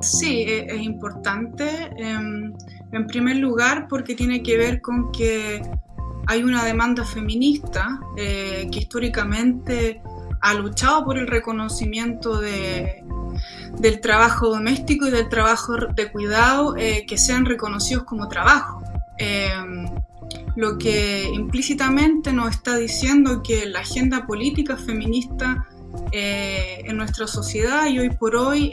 Sí, e, es, importante. Em, en primer lugar, porque tiene que ver con que hay una demanda feminista eh, que históricamente ha luchado por el reconocimiento de, del trabajo doméstico y del trabajo de cuidado eh, que sean reconocidos como trabajo. Em, lo que implícitamente nos está diciendo que la agenda política feminista eh, en nuestra sociedad y hoy por hoy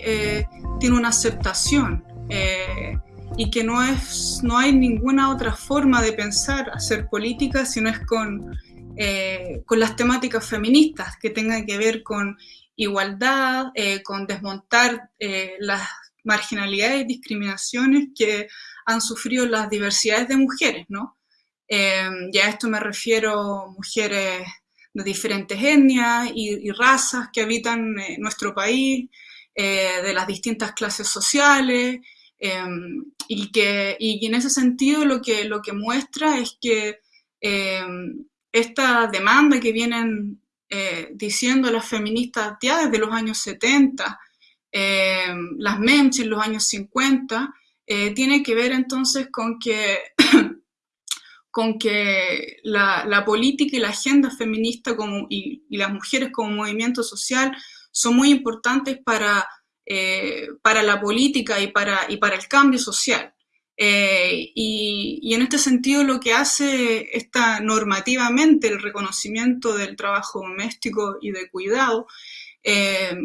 tiene una aceptación eh, y que no, es, no hay ninguna otra forma de pensar hacer política si no es con, con las temáticas feministas que tengan que ver con igualdad, con desmontar las marginalidades y discriminaciones que han sufrido las diversidades de mujeres, ¿no? ya a esto me refiero mujeres de diferentes etnias y, razas que habitan eh, nuestro país, eh, de las distintas clases sociales, em, y que y en ese sentido lo que, lo que muestra es que em, esta demanda que vienen eh, diciendo las feministas ya desde los años 70, em, las MEMS en los años 50, tiene que ver entonces con que con que la, política y la agenda feminista como, y, las mujeres como movimiento social son muy importantes para, eh, para la política y para, y para el cambio social. Eh, y, en este sentido lo que hace esta normativamente el reconocimiento del trabajo doméstico y de cuidado eh,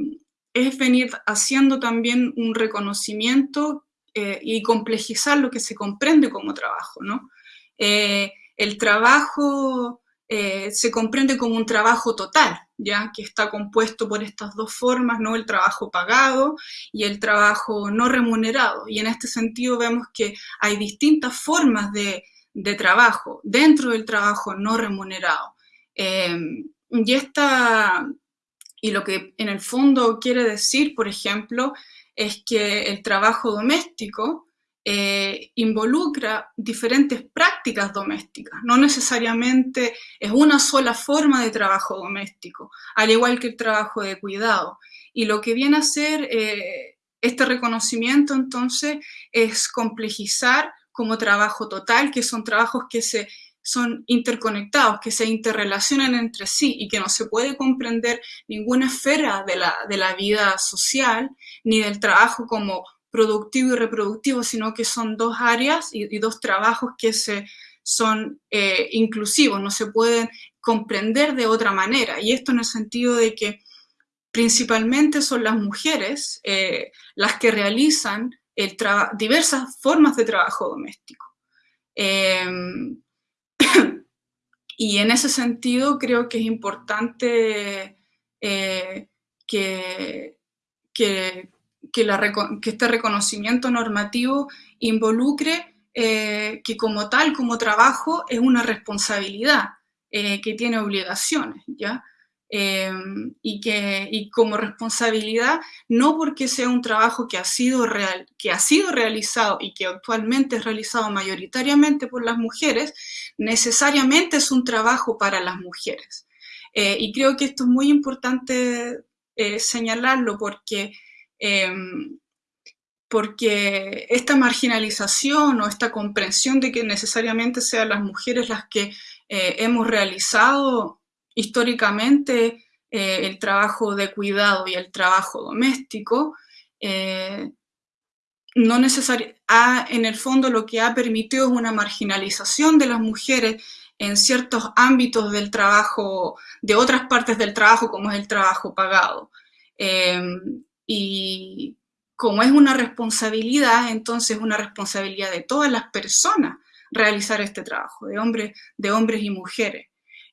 es venir haciendo también un reconocimiento y complejizar lo que se comprende como trabajo, ¿no? El trabajo eh, se comprende como un trabajo total, ya que está compuesto por estas dos formas, ¿no? el trabajo pagado y el trabajo no remunerado. Y en este sentido vemos que hay distintas formas de, trabajo dentro del trabajo no remunerado. Eh, y, esta, y lo que en el fondo quiere decir, por ejemplo, es que el trabajo doméstico eh, involucra diferentes prácticas domésticas, no necesariamente es una sola forma de trabajo doméstico, al igual que el trabajo de cuidado. Y lo que viene a hacer eh, este reconocimiento entonces es complejizar como trabajo total, que son trabajos que se son interconectados, que se interrelacionan entre sí y que no se puede comprender ninguna esfera de la, de la vida social ni del trabajo como productivo y reproductivo, sino que son dos áreas y, dos trabajos que se, son eh, inclusivos, no se pueden comprender de otra manera. Y esto en el sentido de que principalmente son las mujeres eh, las que realizan diversas formas de trabajo doméstico. Em, y en ese sentido creo que es importante eh, que, que, que, este reconocimiento normativo involucre eh, que como tal, como trabajo, es una responsabilidad, eh, que tiene obligaciones, ¿ya? Em, y que y como responsabilidad, no porque sea un trabajo que ha, sido real, que ha sido realizado y que actualmente es realizado mayoritariamente por las mujeres, necesariamente es un trabajo para las mujeres. Eh, y creo que esto es muy importante señalarlo porque Em, porque esta marginalización o esta comprensión de que necesariamente sean las mujeres las que eh, hemos realizado históricamente eh, el trabajo de cuidado y el trabajo doméstico, eh, no en el fondo lo que ha permitido es una marginalización de las mujeres en ciertos ámbitos del trabajo, de otras partes del trabajo, como es el trabajo pagado. Em, y como es una responsabilidad, entonces es una responsabilidad de todas las personas realizar este trabajo, de hombres, de hombres y mujeres.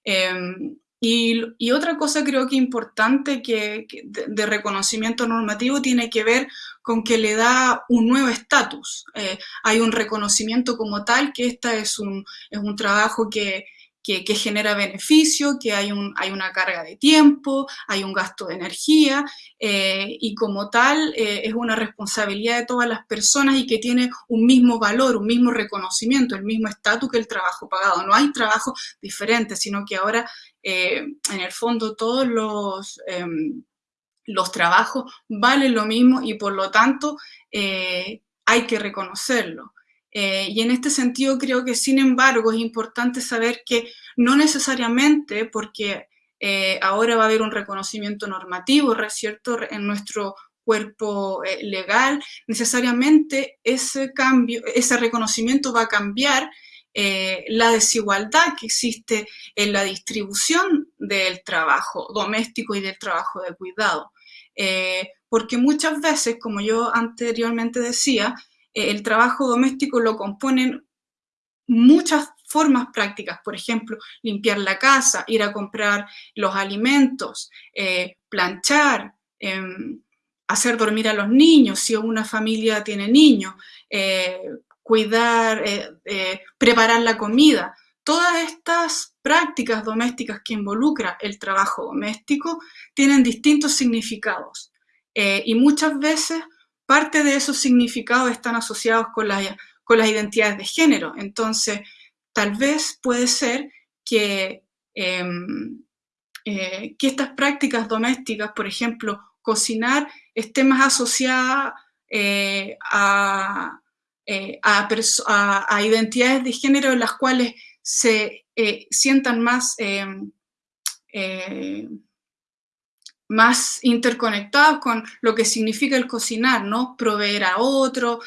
Em, y, otra cosa creo que importante que, de, reconocimiento normativo tiene que ver con que le da un nuevo estatus. Eh, hay un reconocimiento como tal que este es un, es un trabajo que, que, genera beneficio, que hay, un, hay una carga de tiempo, hay un gasto de energía eh, y como tal eh, es una responsabilidad de todas las personas y que tiene un mismo valor, un mismo reconocimiento, el mismo estatus que el trabajo pagado. No hay trabajo diferente, sino que ahora eh, en el fondo todos los... Em, los trabajos valen lo mismo y por lo tanto hay que reconocerlo. Y en este sentido creo que sin embargo es importante saber que no necesariamente porque ahora va a haber un reconocimiento normativo, ¿cierto?, en nuestro cuerpo eh, legal, necesariamente ese cambio, ese reconocimiento va a cambiar eh, la desigualdad que existe en la distribución del trabajo doméstico y del trabajo de cuidado. Eh, porque muchas veces, como yo anteriormente decía, el trabajo doméstico lo componen muchas formas prácticas, por ejemplo, limpiar la casa, ir a comprar los alimentos, planchar, em, hacer dormir a los niños, si una familia tiene niños, eh, cuidar, eh, eh, preparar la comida. Todas estas prácticas domésticas que involucran el trabajo doméstico tienen distintos significados y muchas veces parte de esos significados están asociados con las, con las identidades de género. Entonces, tal vez puede ser que, em, que estas prácticas domésticas, por ejemplo, cocinar esté más asociada eh, eh, a, identidades de género en las cuales se eh, sientan más, más interconectados con lo que significa el cocinar, ¿no? Proveer a otro,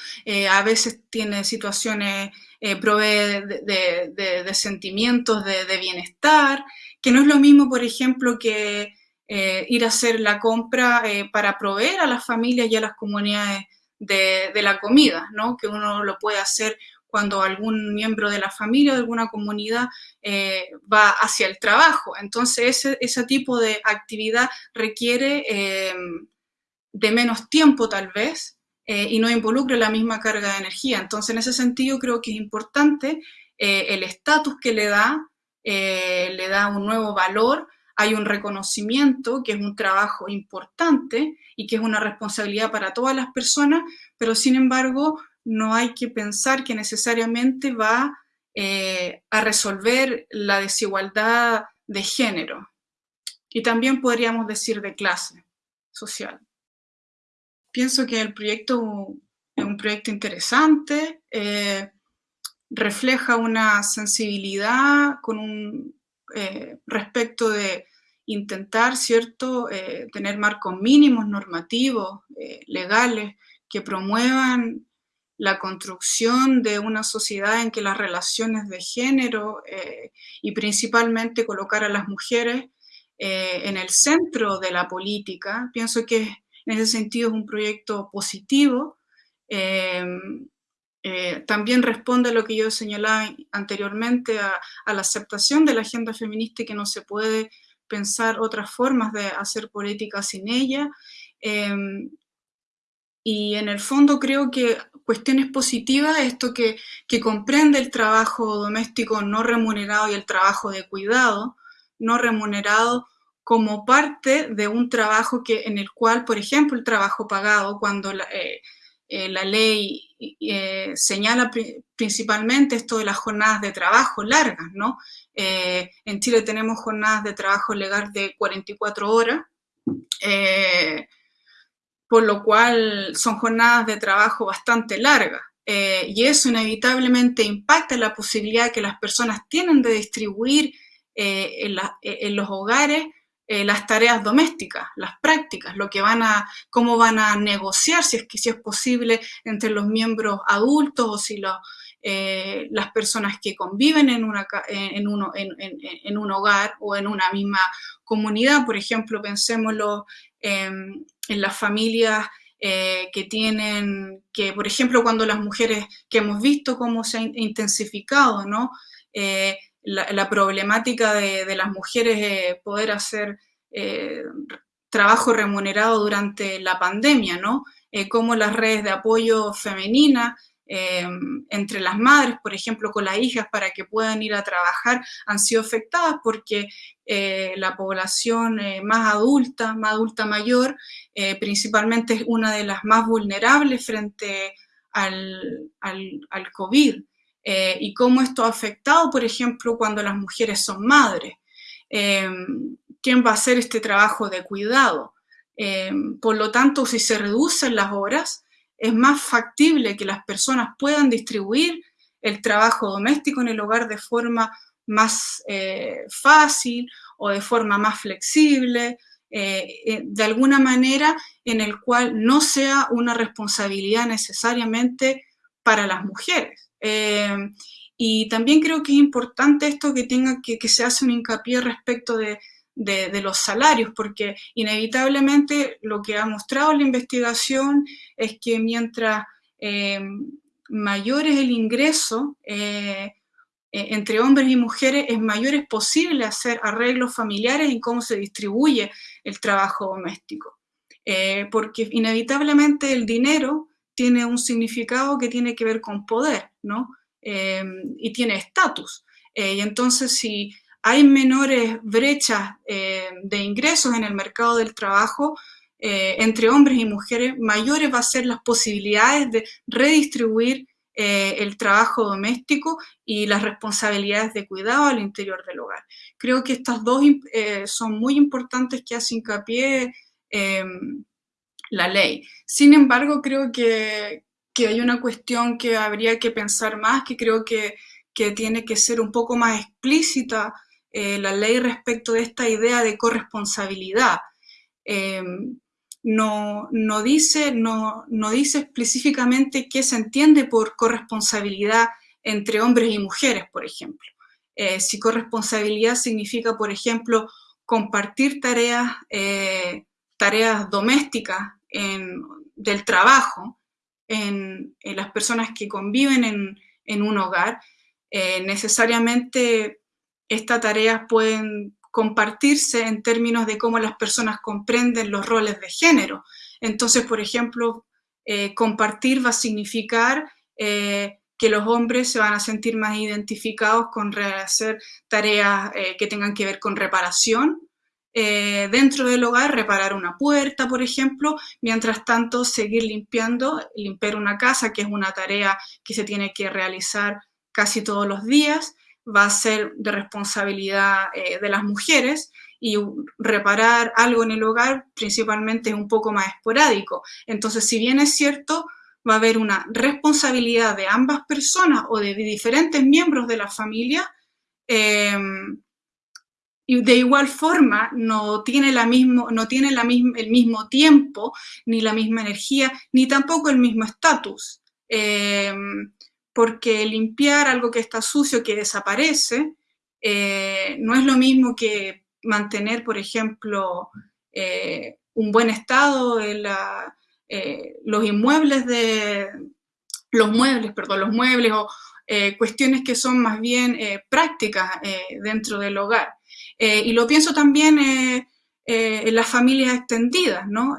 a veces tiene situaciones, provee de, sentimientos de, bienestar, que no es lo mismo, por ejemplo, que eh, ir a hacer la compra eh, para proveer a las familias y a las comunidades de, la comida, ¿no? que uno lo puede hacer cuando algún miembro de la familia de alguna comunidad eh, va hacia el trabajo. Entonces, ese, tipo de actividad requiere de menos tiempo tal vez y no involucra la misma carga de energía. Entonces, en ese sentido, creo que es importante el estatus que le da, le da un nuevo valor hay un reconocimiento que es un trabajo importante y que es una responsabilidad para todas las personas, pero sin embargo no hay que pensar que necesariamente va eh, a resolver la desigualdad de género. Y también podríamos decir de clase social. Pienso que el proyecto es un proyecto interesante, eh, refleja una sensibilidad con un eh, respecto de intentar, ¿cierto?, tener marcos mínimos normativos, legales, que promuevan la construcción de una sociedad en que las relaciones de género y principalmente colocar a las mujeres en el centro de la política. Pienso que en ese sentido es un proyecto positivo eh, también responde a lo que yo señalaba anteriormente, a, la aceptación de la agenda feminista y que no se puede pensar otras formas de hacer política sin ella. Y en el fondo creo que cuestiones positivas, esto que, que, comprende el trabajo doméstico no remunerado y el trabajo de cuidado no remunerado como parte de un trabajo que, en el cual, por ejemplo, el trabajo pagado, cuando la, eh, eh, la ley eh, señala principalmente esto de las jornadas de trabajo largas, ¿no? Eh, en Chile tenemos jornadas de trabajo legal de 44 horas, por lo cual son jornadas de trabajo bastante largas. y eso inevitablemente impacta en la posibilidad que las personas tienen de distribuir en, en los hogares eh, las tareas domésticas, las prácticas, lo que van a, cómo van a negociar, si es que si es posible, entre los miembros adultos o si eh, las personas que conviven en, una, en, uno, en, un hogar o en una misma comunidad. Por ejemplo, pensémoslo en las familias eh, que tienen, que por ejemplo cuando las mujeres, que hemos visto cómo se ha intensificado, ¿no? la, problemática de, las mujeres eh, poder hacer eh, trabajo remunerado durante la pandemia, ¿no? Eh, como las redes de apoyo femenina entre las madres, por ejemplo, con las hijas para que puedan ir a trabajar, han sido afectadas porque la población más adulta, más adulta mayor, principalmente es una de las más vulnerables frente al, al, al COVID. Eh, y cómo esto ha afectado, por ejemplo, cuando las mujeres son madres. Em, ¿Quién va a hacer este trabajo de cuidado? por lo tanto, si se reducen las horas, es más factible que las personas puedan distribuir el trabajo doméstico en el hogar de forma más fácil o de forma más flexible, de alguna manera en el cual no sea una responsabilidad necesariamente para las mujeres. Y también creo que es importante esto que, tenga, que, se hace un hincapié respecto de, los salarios, porque inevitablemente lo que ha mostrado la investigación es que mientras eh, mayor es el ingreso eh, entre hombres y mujeres, es mayor es posible hacer arreglos familiares en cómo se distribuye el trabajo doméstico. Eh, porque inevitablemente el dinero tiene un significado que tiene que ver con poder, ¿no? Em, y tiene estatus. Eh, y entonces si hay menores brechas de ingresos en el mercado del trabajo, eh, entre hombres y mujeres, mayores van a ser las posibilidades de redistribuir eh, el trabajo doméstico y las responsabilidades de cuidado al interior del hogar. Creo que estas dos son muy importantes que hace hincapié em, la ley. Sin embargo, creo que, que hay una cuestión que habría que pensar más, que creo que, tiene que ser un poco más explícita eh, la ley respecto de esta idea de corresponsabilidad. No, no, dice, no, no, dice específicamente qué se entiende por corresponsabilidad entre hombres y mujeres, por ejemplo. Eh, si corresponsabilidad significa, por ejemplo, compartir tareas, eh, tareas domésticas del trabajo, en, las personas que conviven en, un hogar, eh, necesariamente estas tareas pueden compartirse en términos de cómo las personas comprenden los roles de género. Entonces, por ejemplo, eh, compartir va a significar eh, que los hombres se van a sentir más identificados con hacer tareas que tengan que ver con reparación, eh, dentro del hogar, reparar una puerta, por ejemplo, mientras tanto seguir limpiando, limpiar una casa, que es una tarea que se tiene que realizar casi todos los días, va a ser de responsabilidad eh, de las mujeres y reparar algo en el hogar principalmente es un poco más esporádico. Entonces, si bien es cierto, va a haber una responsabilidad de ambas personas o de diferentes miembros de la familia, eh, y de igual forma no tiene, la mismo, no tiene la misma, el mismo tiempo, ni la misma energía, ni tampoco el mismo estatus. Eh, porque limpiar algo que está sucio, que desaparece, eh, no es lo mismo que mantener, por ejemplo, eh, un buen estado en la, los inmuebles de, los muebles, perdón, los muebles o cuestiones que son más bien prácticas dentro del hogar. Eh, y lo pienso también eh, eh, en las familias extendidas, ¿no?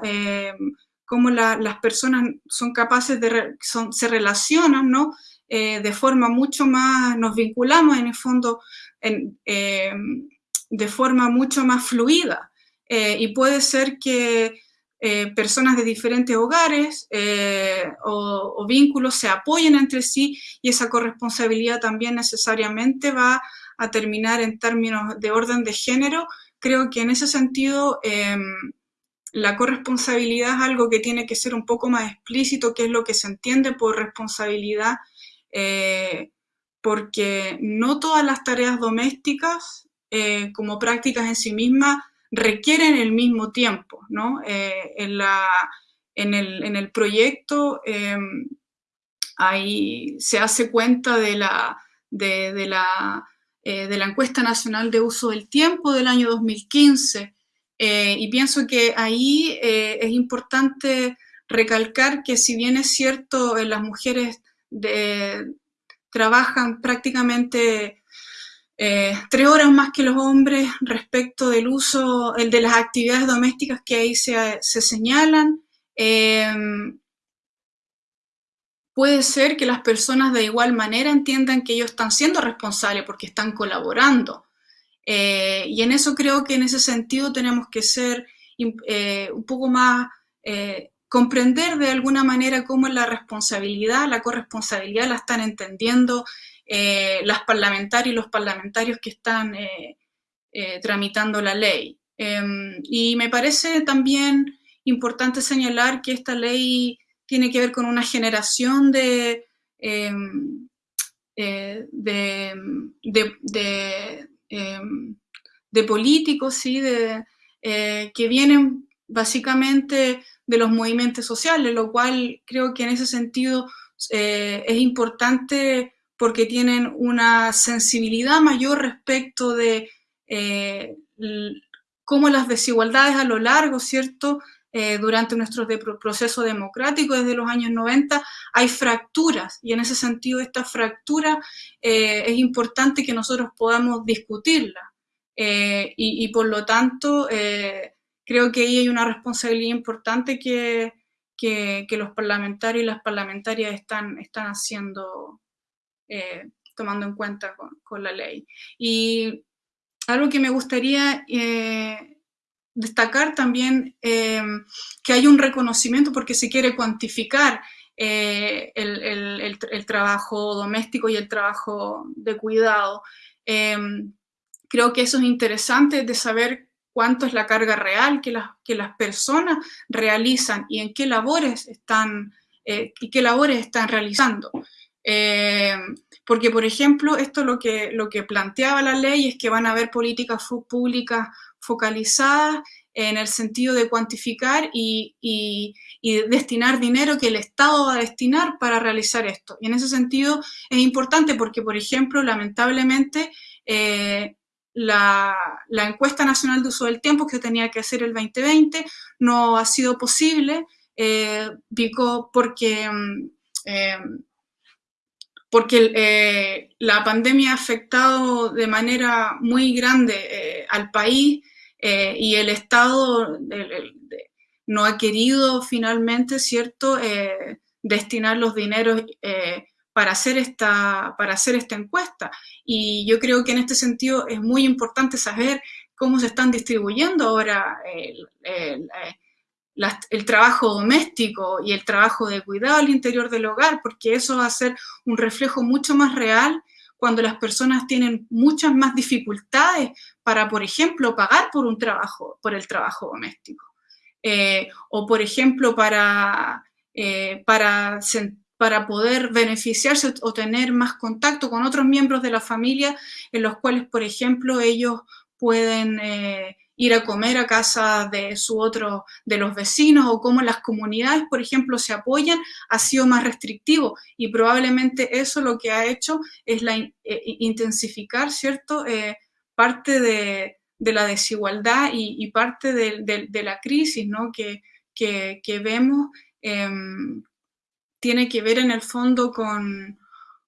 cómo las personas son capaces de, se relacionan, ¿no? De forma mucho más, nos vinculamos en el fondo de forma mucho más fluida. y puede ser que personas de diferentes hogares o, o, vínculos se apoyen entre sí y esa corresponsabilidad también necesariamente va a terminar en términos de orden de género, creo que en ese sentido em, la corresponsabilidad es algo que tiene que ser un poco más explícito, qué es lo que se entiende por responsabilidad, eh, porque no todas las tareas domésticas eh, como prácticas en sí mismas requieren el mismo tiempo, ¿no? Eh, en, la, en, el, en, el, proyecto ahí se hace cuenta de la, de la de la encuesta nacional de uso del tiempo del año 2015 eh, y pienso que ahí es importante recalcar que si bien es cierto las mujeres trabajan prácticamente tres horas más que los hombres respecto del uso, el de las actividades domésticas que ahí se, se señalan, puede ser que las personas de igual manera entiendan que ellos están siendo responsables porque están colaborando. Eh, y en eso creo que en ese sentido tenemos que ser eh, un poco más, eh, comprender de alguna manera cómo es la responsabilidad, la corresponsabilidad la están entendiendo las parlamentarias y los parlamentarios que están tramitando la ley. Em, y me parece también importante señalar que esta ley tiene que ver con una generación de, em, eh, de, em, de, políticos, ¿sí? eh, que vienen básicamente de los movimientos sociales, lo cual creo que en ese sentido eh, es importante porque tienen una sensibilidad mayor respecto de cómo las desigualdades a lo largo, ¿cierto?, eh, durante nuestro proceso democrático desde los años 90, hay fracturas y en ese sentido esta fractura eh, es importante que nosotros podamos discutirla eh, y, por lo tanto creo que ahí hay una responsabilidad importante que, que, los parlamentarios y las parlamentarias están, están haciendo, tomando en cuenta con, la ley. Y algo que me gustaría destacar también em, que hay un reconocimiento porque se quiere cuantificar eh, el, trabajo doméstico y el trabajo de cuidado. Creo que eso es interesante de saber cuánto es la carga real que las, que las personas realizan y en qué labores están, eh, y qué labores están realizando. Em, porque, por ejemplo, esto lo que, lo que planteaba la ley es que van a haber políticas públicas focalizadas en el sentido de cuantificar y, destinar dinero que el Estado va a destinar para realizar esto. Y en ese sentido es importante porque, por ejemplo, lamentablemente, eh, la, encuesta nacional de uso del tiempo que tenía que hacer el 2020 no ha sido posible eh, porque, mm, eh, porque la pandemia ha afectado de manera muy grande al país eh, y el Estado no ha querido finalmente, ¿cierto?, eh, destinar los dineros eh, para, hacer esta, para hacer esta encuesta. Y yo creo que en este sentido es muy importante saber cómo se están distribuyendo ahora el trabajo doméstico y el trabajo de cuidado al interior del hogar, porque eso va a ser un reflejo mucho más real cuando las personas tienen muchas más dificultades para, por ejemplo, pagar por un trabajo, por el trabajo doméstico. Eh, o, por ejemplo, para, eh, para, para poder beneficiarse o tener más contacto con otros miembros de la familia en los cuales, por ejemplo, ellos pueden eh, ir a comer a casa de su otro, de los vecinos o cómo las comunidades, por ejemplo, se apoyan, ha sido más restrictivo y probablemente eso lo que ha hecho es la, eh, intensificar, ¿cierto?, eh, parte de, la desigualdad y, parte de, la crisis, ¿no?, que, que, vemos em, tiene que ver en el fondo con,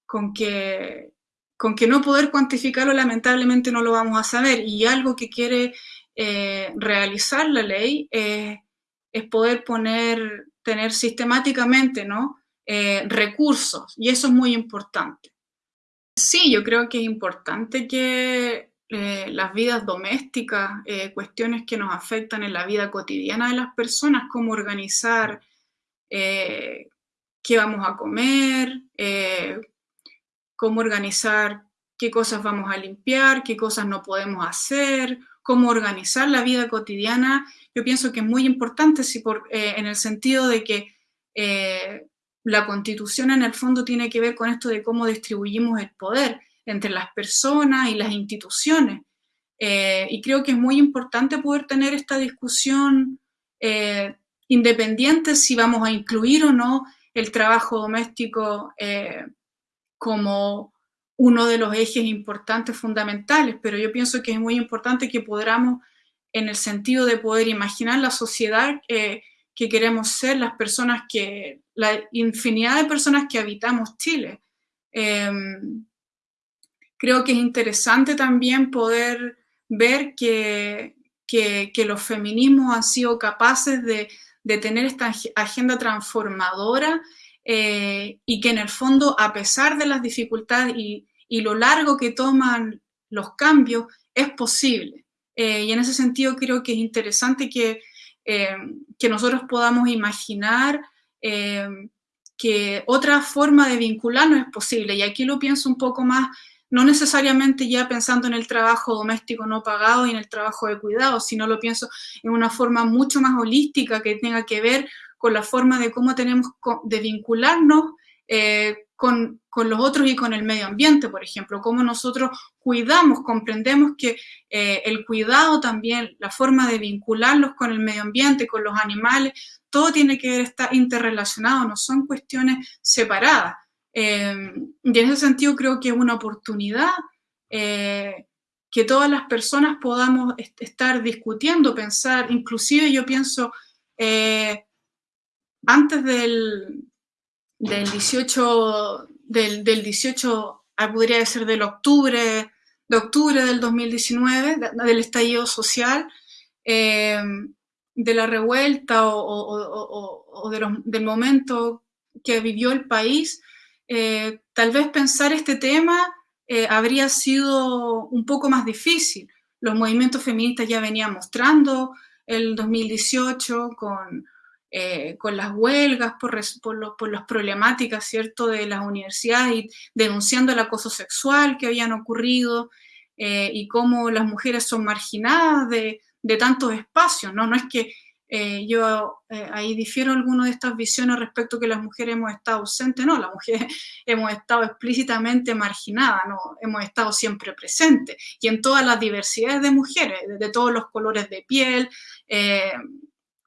con que con que no poder cuantificarlo lamentablemente no lo vamos a saber y algo que quiere eh, realizar la ley es poder poner, tener sistemáticamente ¿no? Eh, recursos, y eso es muy importante. Sí, yo creo que es importante que eh, las vidas domésticas, cuestiones que nos afectan en la vida cotidiana de las personas, cómo organizar qué vamos a comer, cómo organizar qué cosas vamos a limpiar, qué cosas no podemos hacer, cómo organizar la vida cotidiana, yo pienso que es muy importante si por, eh, en el sentido de que eh, la constitución en el fondo tiene que ver con esto de cómo distribuimos el poder entre las personas y las instituciones. Eh, y creo que es muy importante poder tener esta discusión independiente si vamos a incluir o no el trabajo doméstico como uno de los ejes importantes, fundamentales, pero yo pienso que es muy importante que podamos, en el sentido de poder imaginar la sociedad que queremos ser, las personas que, la infinidad de personas que habitamos Chile. Em, creo que es interesante también poder ver que, que, los feminismos han sido capaces de, de tener esta agenda transformadora eh, y que en el fondo, a pesar de las dificultades y, lo largo que toman los cambios, es posible. Eh, y en ese sentido creo que es interesante que, eh, que nosotros podamos imaginar que otra forma de vincularnos es posible. Y aquí lo pienso un poco más no necesariamente ya pensando en el trabajo doméstico no pagado y en el trabajo de cuidado, sino lo pienso en una forma mucho más holística que tenga que ver con la forma de cómo tenemos de vincularnos eh, con, los otros y con el medio ambiente, por ejemplo, cómo nosotros cuidamos, comprendemos que eh, el cuidado también, la forma de vincularlos con el medio ambiente, con los animales, todo tiene que ver, interrelacionado, no son cuestiones separadas. Eh, y en ese sentido creo que es una oportunidad eh, que todas las personas podamos estar discutiendo, pensar, inclusive yo pienso, antes del, del 18, del, del 18 ah, podría ser del octubre, de octubre del 2019, del estallido social, eh, de la revuelta o, del momento que vivió el país, eh, tal vez pensar este tema eh, habría sido un poco más difícil. Los movimientos feministas ya venían mostrando el 2018 con eh, con las huelgas, por, por, las problemáticas, ¿cierto?, de las universidades y denunciando el acoso sexual que habían ocurrido y cómo las mujeres son marginadas de, tantos espacios, ¿no? No es que eh, yo ahí difiero alguno de estas visiones respecto a que las mujeres hemos estado ausentes, no, las mujeres hemos estado explícitamente marginadas, no, hemos estado siempre presentes. Y en todas las diversidades de mujeres, de, todos los colores de piel,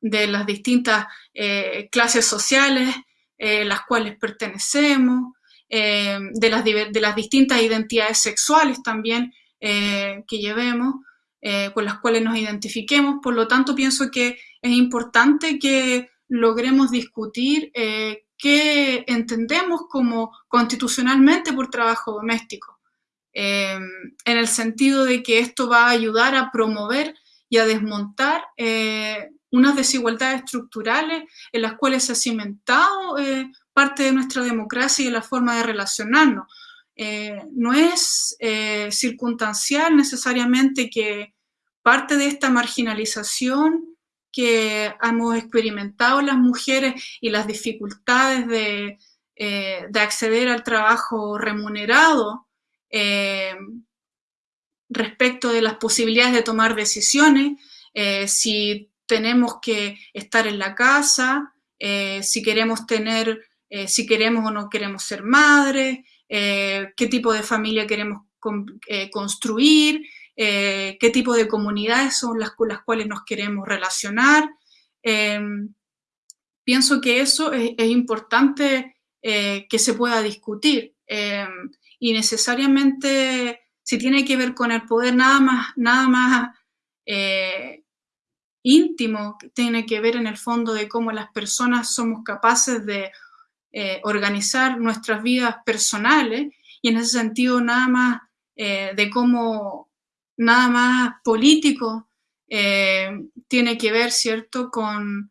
de las distintas eh, clases sociales eh, las cuales pertenecemos, eh, de, las, de, las, distintas identidades sexuales también que llevemos, con las cuales nos identifiquemos. Por lo tanto, pienso que es importante que logremos discutir qué entendemos como constitucionalmente por trabajo doméstico, en el sentido de que esto va a ayudar a promover y a desmontar unas desigualdades estructurales en las cuales se ha cimentado eh, parte de nuestra democracia y la forma de relacionarnos. Eh, no es eh, circunstancial necesariamente que parte de esta marginalización que hemos experimentado las mujeres y las dificultades de, de acceder al trabajo remunerado respecto de las posibilidades de tomar decisiones, si tenemos que estar en la casa, eh, si queremos tener, eh, si queremos o no queremos ser madres, eh, qué tipo de familia queremos construir, qué tipo de comunidades son las con las cuales nos queremos relacionar. Em, pienso que eso es, importante que se pueda discutir y necesariamente si tiene que ver con el poder nada más, nada más íntimo tiene que ver en el fondo de cómo las personas somos capaces de eh, organizar nuestras vidas personales y en ese sentido nada más eh, de cómo nada más político eh, tiene que ver, ¿cierto?, con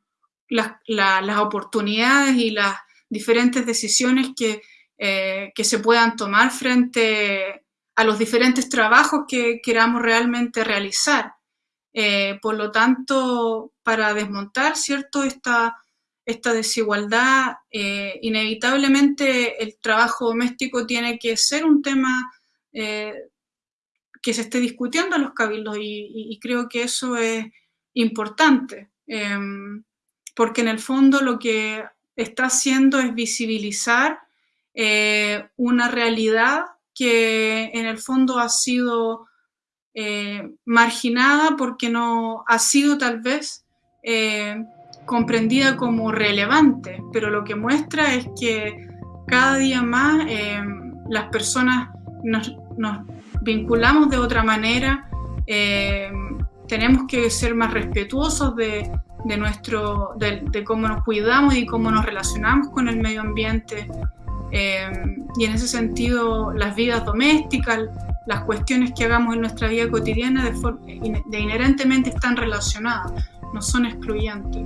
las, las oportunidades y las diferentes decisiones que, que se puedan tomar frente a los diferentes trabajos que queramos realmente realizar. Eh, por lo tanto, para desmontar ¿cierto? Esta, esta desigualdad, eh, inevitablemente el trabajo doméstico tiene que ser un tema eh, que se esté discutiendo en los cabildos y, creo que eso es importante, em, porque en el fondo lo que está haciendo es visibilizar una realidad que en el fondo ha sido eh, marginada porque no ha sido tal vez eh, comprendida como relevante, pero lo que muestra es que cada día más eh, las personas nos, vinculamos de otra manera, tenemos que ser más respetuosos de, nuestro, de, cómo nos cuidamos y cómo nos relacionamos con el medio ambiente. y en ese sentido, las vidas domésticas, las cuestiones que hagamos en nuestra vida cotidiana de, de inherentemente están relacionadas, no son excluyentes.